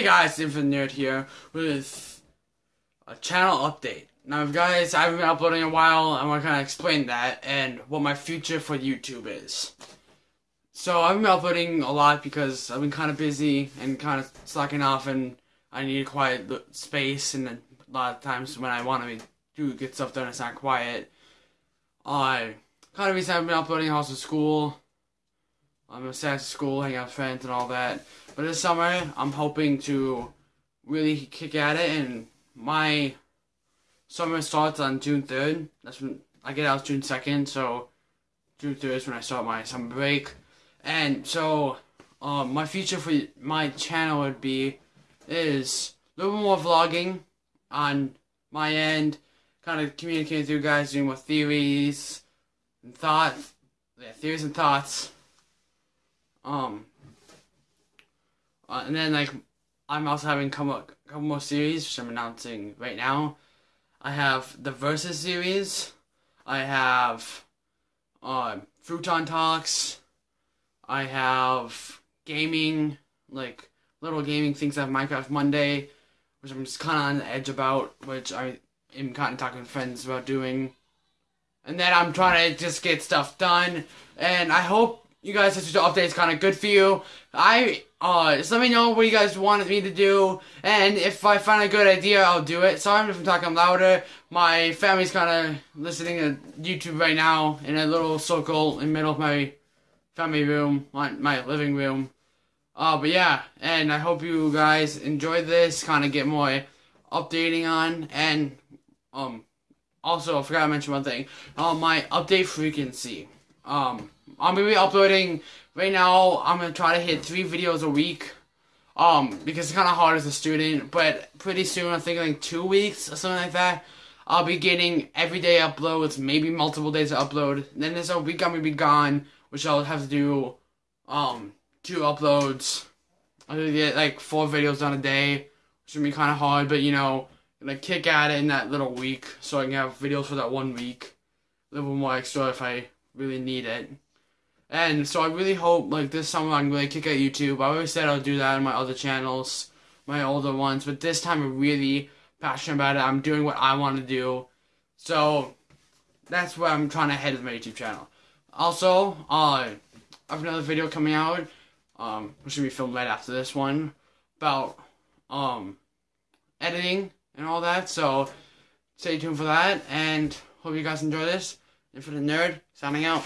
Hey guys, Infinite Nerd here with a channel update. Now guys, I haven't been uploading in a while, I want to kind of explain that and what my future for YouTube is. So I've been uploading a lot because I've been kind of busy and kind of slacking off and I need a quiet space and a lot of times when I want to do get stuff done it's not quiet. I kind of reason I've been uploading also school. I'm sad at school, hang out with friends and all that. But this summer, I'm hoping to really kick at it, and my summer starts on June 3rd. That's when I get out June 2nd, so June 3rd is when I start my summer break. And so, um, my future for my channel would be is a little bit more vlogging on my end, kind of communicating with you guys, doing more theories and thoughts, yeah, theories and thoughts. Um, uh, and then like I'm also having come a couple, more series which I'm announcing right now. I have the Versus series. I have uh, Futon Talks. I have gaming, like little gaming things. I have Minecraft Monday, which I'm just kind of on the edge about, which I am kind of talking to friends about doing. And then I'm trying to just get stuff done. And I hope you guys this update is kind of good for you. I uh just let me know what you guys wanted me to do, and if I find a good idea, I'll do it. Sorry if I'm talking louder. My family's kind of listening to YouTube right now in a little circle in the middle of my family room, my, my living room. Uh, but yeah, and I hope you guys enjoy this, kind of get more updating on, and um, also I forgot to mention one thing. Uh, my update frequency. Um, I'm gonna be uploading right now. I'm gonna try to hit three videos a week. Um, because it's kind of hard as a student, but pretty soon, I think like two weeks or something like that, I'll be getting everyday uploads, maybe multiple days of upload. then there's a week I'm gonna be gone, which I'll have to do, um, two uploads. I'll get like four videos on a day, which would be kind of hard, but you know, gonna kick at it in that little week, so I can have videos for that one week. A little more extra if I really need it. And so I really hope like this summer I'm really kick at YouTube. I always said I'll do that on my other channels, my older ones, but this time I'm really passionate about it. I'm doing what I want to do. So that's where I'm trying to head with my YouTube channel. Also, uh, I have another video coming out, um, which should be filmed right after this one, about um editing and all that. So stay tuned for that, and hope you guys enjoy this. Infinite Nerd, signing out.